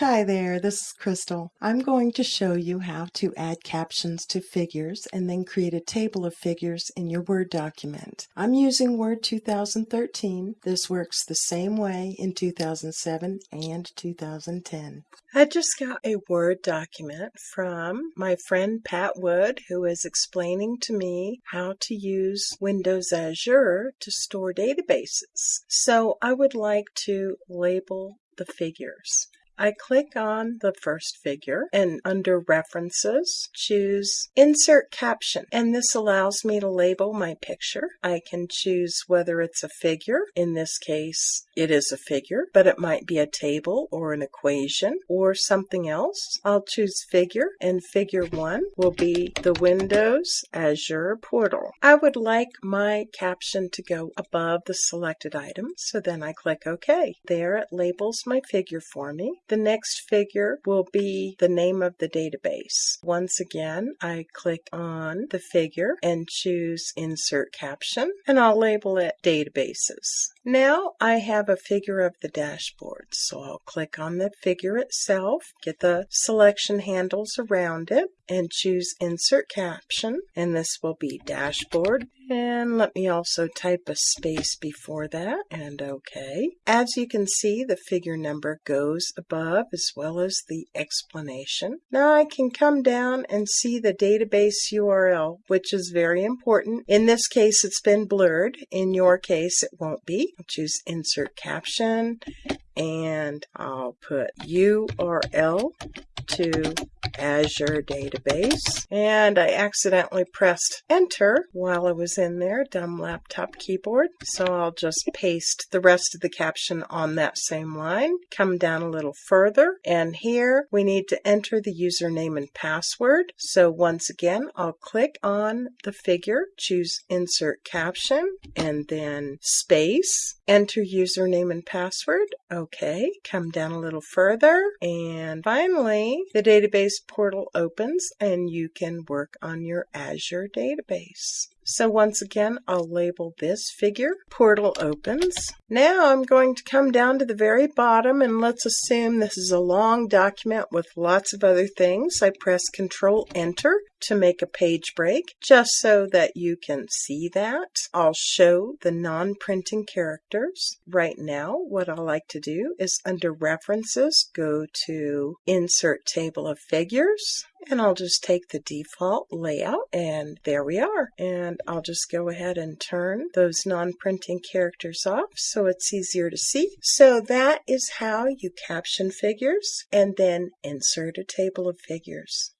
Hi there, this is Crystal. I'm going to show you how to add captions to figures and then create a table of figures in your Word document. I'm using Word 2013. This works the same way in 2007 and 2010. I just got a Word document from my friend Pat Wood, who is explaining to me how to use Windows Azure to store databases. So I would like to label the figures. I click on the first figure and under references choose insert caption and this allows me to label my picture. I can choose whether it's a figure. In this case it is a figure but it might be a table or an equation or something else. I'll choose figure and figure 1 will be the Windows Azure portal. I would like my caption to go above the selected item so then I click OK. There it labels my figure for me. The next figure will be the name of the database. Once again, I click on the figure and choose Insert Caption, and I'll label it Databases. Now I have a figure of the dashboard, so I'll click on the figure itself, get the selection handles around it, and choose Insert Caption, and this will be Dashboard. And let me also type a space before that, and OK. As you can see, the figure number goes above as well as the explanation. Now I can come down and see the database URL, which is very important. In this case, it's been blurred. In your case, it won't be. I'll choose Insert Caption, and I'll put URL to Azure database. And I accidentally pressed enter while I was in there, dumb laptop keyboard. So I'll just paste the rest of the caption on that same line, come down a little further, and here we need to enter the username and password. So once again, I'll click on the figure, choose insert caption, and then space, enter username and password. Okay, come down a little further, and finally, the database portal opens and you can work on your Azure database. So once again, I'll label this figure. Portal opens. Now I'm going to come down to the very bottom and let's assume this is a long document with lots of other things. I press Control Enter to make a page break just so that you can see that. I'll show the non-printing characters. Right now, what I like to do is under References, go to Insert Table of Figures and I'll just take the default layout and there we are. And I'll just go ahead and turn those non-printing characters off so it's easier to see. So that is how you caption figures and then insert a table of figures.